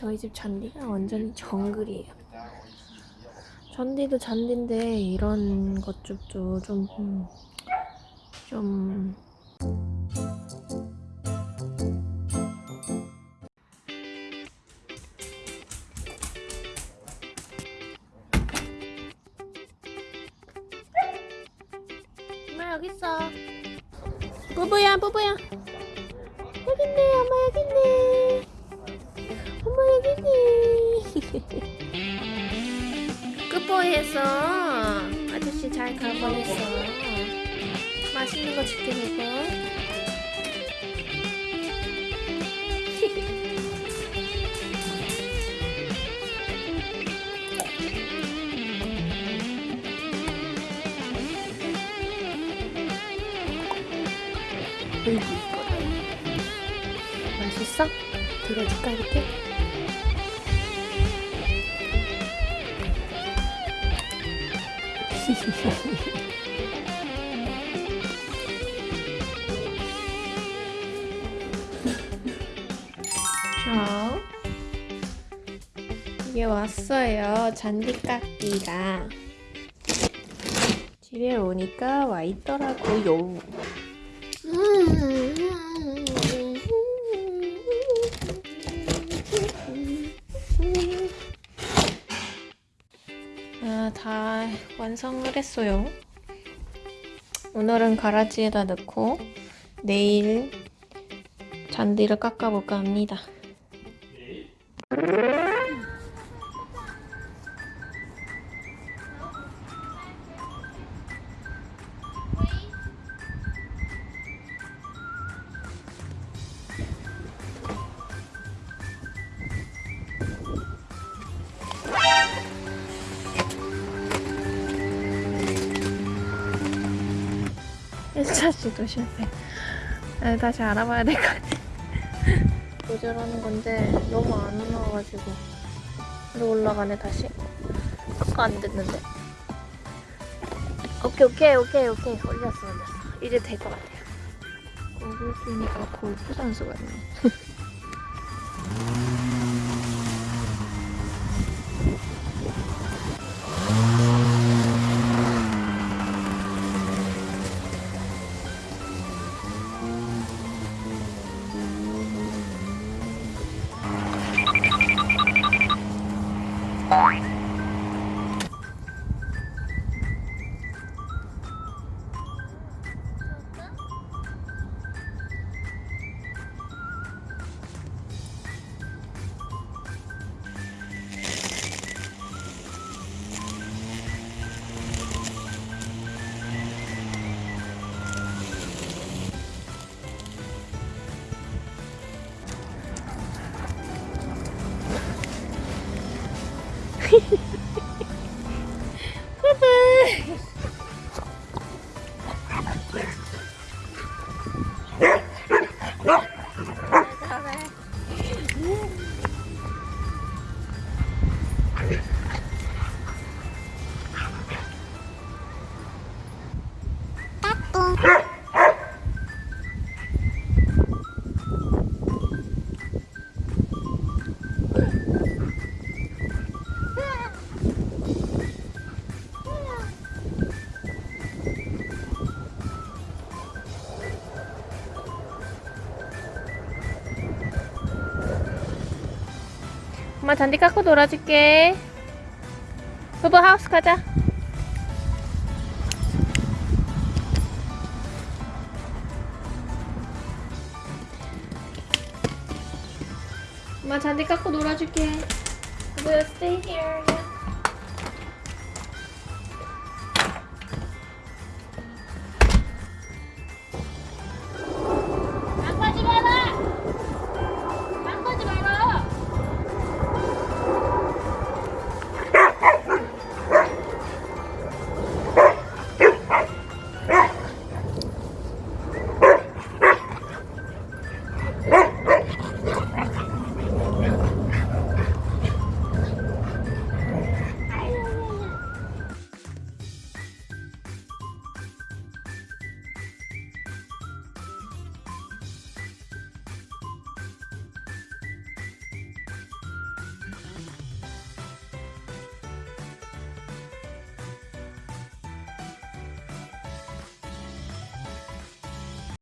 저희 집 잔디가 완전히 정글이에요. 잔디도 잔디인데 이런 것들도 좀, 음, 좀 엄마 여기 있어. 뿌뿌야 뿌뿌야. 여기 있네 엄마 여기 있네. 끝보이했어. 아저씨 잘 가보냈어. 맛있는 거 줄게 이뻐라. 맛있어? 들어줄까 이렇게? 자, 이게 왔어요. 잔디 깎기가. 집에 오니까 와 있더라고요. 아, 완성을 했어요. 오늘은 가라지에다 넣고 내일 잔디를 깎아볼까 합니다. 일차 시도 실패. 아, 다시 알아봐야 될 것 같아. 조절하는 건데 너무 안 올라와가지고. 또 올라가네 다시. 아까 안 됐는데. 오케이 오케이 오케이 오케이 올렸어 올렸어. 이제 될 것 같아요. 쓰니까 골프 선수 같네. Bye. パ パ 엄마 잔디 깎고 놀아줄게. 부부 하우스 가자. 엄마 잔디 깎고 놀아줄게. 부부 stay here.